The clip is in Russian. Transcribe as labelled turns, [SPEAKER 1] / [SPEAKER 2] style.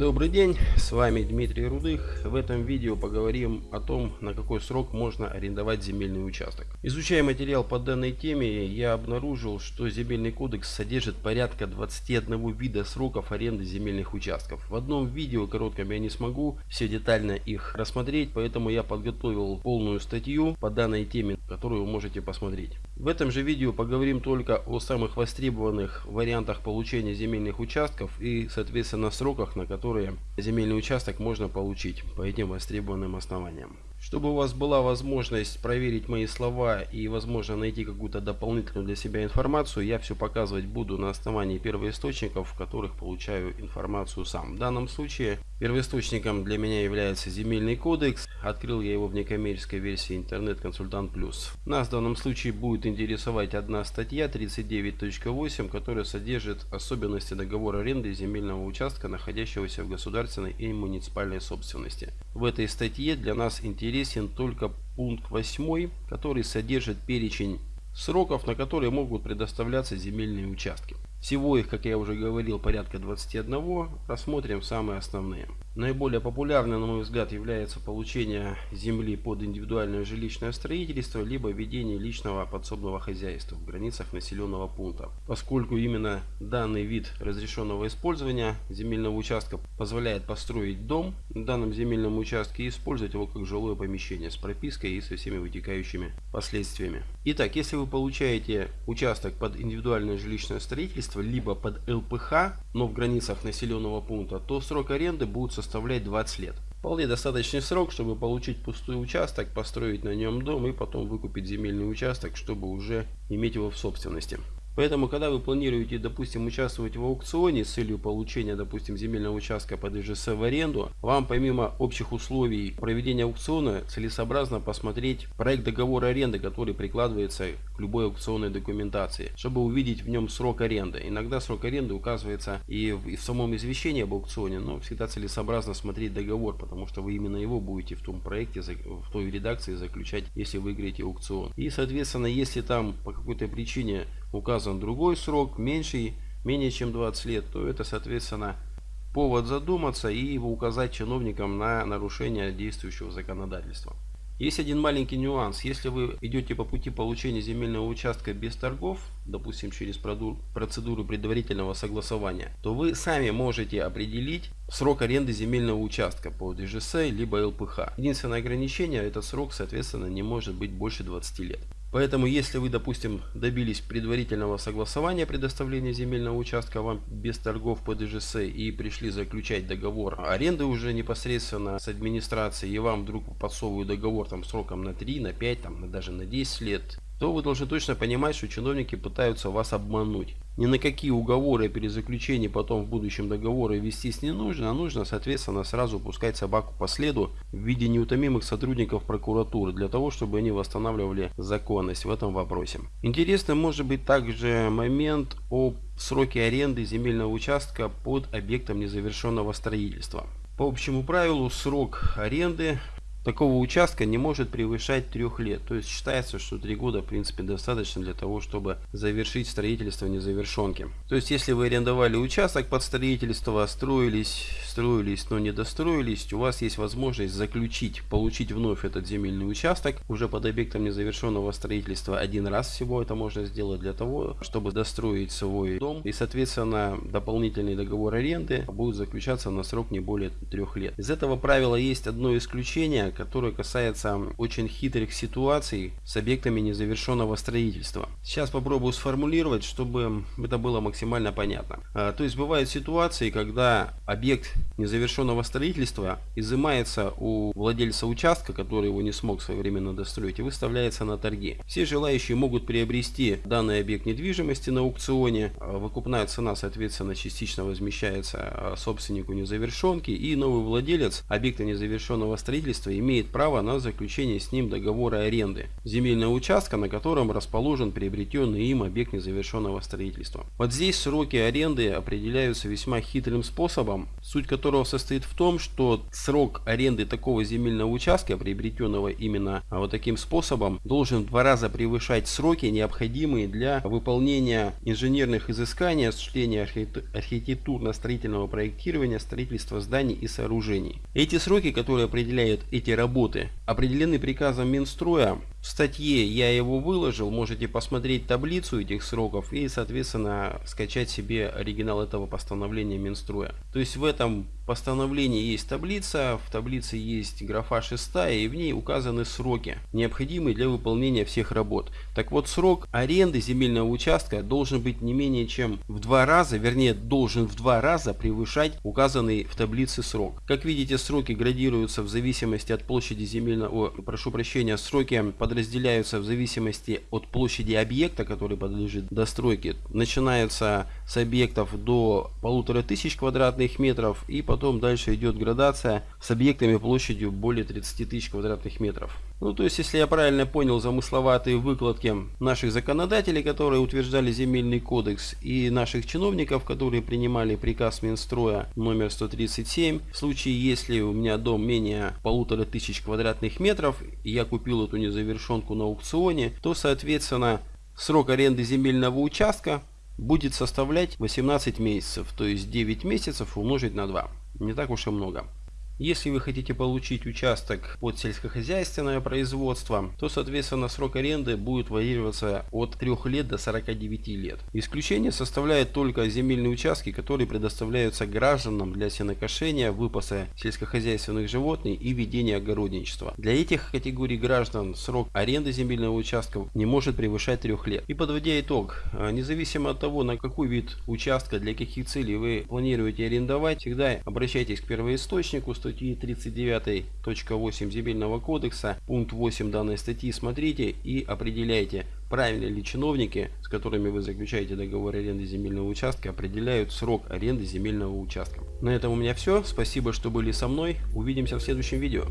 [SPEAKER 1] Добрый день, с вами Дмитрий Рудых. В этом видео поговорим о том, на какой срок можно арендовать земельный участок. Изучая материал по данной теме, я обнаружил, что земельный кодекс содержит порядка 21 вида сроков аренды земельных участков. В одном видео коротком я не смогу все детально их рассмотреть, поэтому я подготовил полную статью по данной теме, которую вы можете посмотреть. В этом же видео поговорим только о самых востребованных вариантах получения земельных участков и соответственно сроках, на которые земельный участок можно получить по этим востребованным основаниям. Чтобы у вас была возможность проверить мои слова и возможно найти какую-то дополнительную для себя информацию, я все показывать буду на основании первоисточников, в которых получаю информацию сам. В данном случае первоисточником для меня является земельный кодекс. Открыл я его в некоммерческой версии интернет-консультант плюс. Нас в данном случае будет интересовать одна статья 39.8, которая содержит особенности договора аренды земельного участка, находящегося в государственной и муниципальной собственности. В этой статье для нас интересен только пункт 8, который содержит перечень сроков, на которые могут предоставляться земельные участки. Всего их, как я уже говорил, порядка 21. Рассмотрим самые основные. Наиболее популярным, на мой взгляд, является получение земли под индивидуальное жилищное строительство, либо ведение личного подсобного хозяйства в границах населенного пункта. Поскольку именно данный вид разрешенного использования земельного участка позволяет построить дом на данном земельном участке и использовать его как жилое помещение с пропиской и со всеми вытекающими последствиями. Итак, если вы получаете участок под индивидуальное жилищное строительство, либо под ЛПХ, но в границах населенного пункта, то срок аренды будет составлять 20 лет. Вполне достаточный срок, чтобы получить пустой участок, построить на нем дом и потом выкупить земельный участок, чтобы уже иметь его в собственности. Поэтому, когда вы планируете, допустим, участвовать в аукционе с целью получения, допустим, земельного участка под ИЖС в аренду, вам помимо общих условий проведения аукциона целесообразно посмотреть проект договора аренды, который прикладывается любой аукционной документации, чтобы увидеть в нем срок аренды. Иногда срок аренды указывается и в, и в самом извещении об аукционе, но всегда целесообразно смотреть договор, потому что вы именно его будете в том проекте, в той редакции заключать, если выиграете аукцион. И, соответственно, если там по какой-то причине указан другой срок, меньший, менее чем 20 лет, то это, соответственно, повод задуматься и указать чиновникам на нарушение действующего законодательства. Есть один маленький нюанс. Если вы идете по пути получения земельного участка без торгов, допустим через процедуру предварительного согласования, то вы сами можете определить срок аренды земельного участка по ДЖС либо ЛПХ. Единственное ограничение, этот срок соответственно не может быть больше 20 лет. Поэтому, если вы, допустим, добились предварительного согласования предоставления земельного участка вам без торгов по ДЖС и пришли заключать договор аренды уже непосредственно с администрацией, и вам вдруг подсовывают договор там сроком на 3, на 5, там, даже на 10 лет, то вы должны точно понимать, что чиновники пытаются вас обмануть. Ни на какие уговоры о перезаключении потом в будущем договоры вестись не нужно, а нужно, соответственно, сразу пускать собаку по следу в виде неутомимых сотрудников прокуратуры, для того, чтобы они восстанавливали законность в этом вопросе. Интересно может быть также момент о сроке аренды земельного участка под объектом незавершенного строительства. По общему правилу срок аренды такого участка не может превышать трех лет. То есть считается, что три года в принципе достаточно для того, чтобы завершить строительство незавершенки. То есть если вы арендовали участок под строительство, строились, строились, но не достроились, у вас есть возможность заключить, получить вновь этот земельный участок уже под объектом незавершенного строительства один раз всего это можно сделать для того, чтобы достроить свой дом. И соответственно дополнительный договор аренды будет заключаться на срок не более трех лет. Из этого правила есть одно исключение, которое касается очень хитрых ситуаций с объектами незавершенного строительства. Сейчас попробую сформулировать, чтобы это было максимально понятно. А, то есть бывают ситуации, когда объект незавершенного строительства изымается у владельца участка, который его не смог своевременно достроить, и выставляется на торги. Все желающие могут приобрести данный объект недвижимости на аукционе. А, выкупная цена, соответственно, частично возмещается а, собственнику незавершенки, и новый владелец объекта незавершенного строительства имеет право на заключение с ним договора аренды земельного участка, на котором расположен приобретенный им объект незавершенного строительства. Вот здесь сроки аренды определяются весьма хитрым способом. Суть которого состоит в том, что срок аренды такого земельного участка, приобретенного именно вот таким способом, должен в два раза превышать сроки, необходимые для выполнения инженерных изысканий, осуществления архитектурно-строительного проектирования, строительства зданий и сооружений. Эти сроки, которые определяют эти работы, определены приказом Минстроя в статье я его выложил, можете посмотреть таблицу этих сроков и, соответственно, скачать себе оригинал этого постановления Минстроя. То есть в этом постановлении есть таблица, в таблице есть графа 6 и в ней указаны сроки, необходимые для выполнения всех работ. Так вот, срок аренды земельного участка должен быть не менее чем в два раза, вернее, должен в два раза превышать указанный в таблице срок. Как видите, сроки градируются в зависимости от площади земельного, о, прошу прощения, сроки подразделяются в зависимости от площади объекта, который подлежит достройке. Начинаются с объектов до полутора тысяч квадратных метров и потом потом дальше идет градация с объектами площадью более 30 тысяч квадратных метров. Ну, то есть, если я правильно понял замысловатые выкладки наших законодателей, которые утверждали земельный кодекс, и наших чиновников, которые принимали приказ Минстроя номер 137, в случае, если у меня дом менее полутора тысяч квадратных метров, и я купил эту незавершенку на аукционе, то, соответственно, срок аренды земельного участка будет составлять 18 месяцев, то есть 9 месяцев умножить на 2 не так уж и много. Если вы хотите получить участок под сельскохозяйственное производство, то соответственно срок аренды будет варьироваться от 3 лет до 49 лет. Исключение составляет только земельные участки, которые предоставляются гражданам для сенокошения, выпаса сельскохозяйственных животных и ведения огородничества. Для этих категорий граждан срок аренды земельного участка не может превышать 3 лет. И подводя итог, а, независимо от того, на какой вид участка, для каких целей вы планируете арендовать, всегда обращайтесь к первоисточнику, статьи 39.8 Земельного кодекса, пункт 8 данной статьи смотрите и определяйте, правильно ли чиновники, с которыми вы заключаете договор аренды земельного участка, определяют срок аренды земельного участка. На этом у меня все. Спасибо, что были со мной. Увидимся в следующем видео.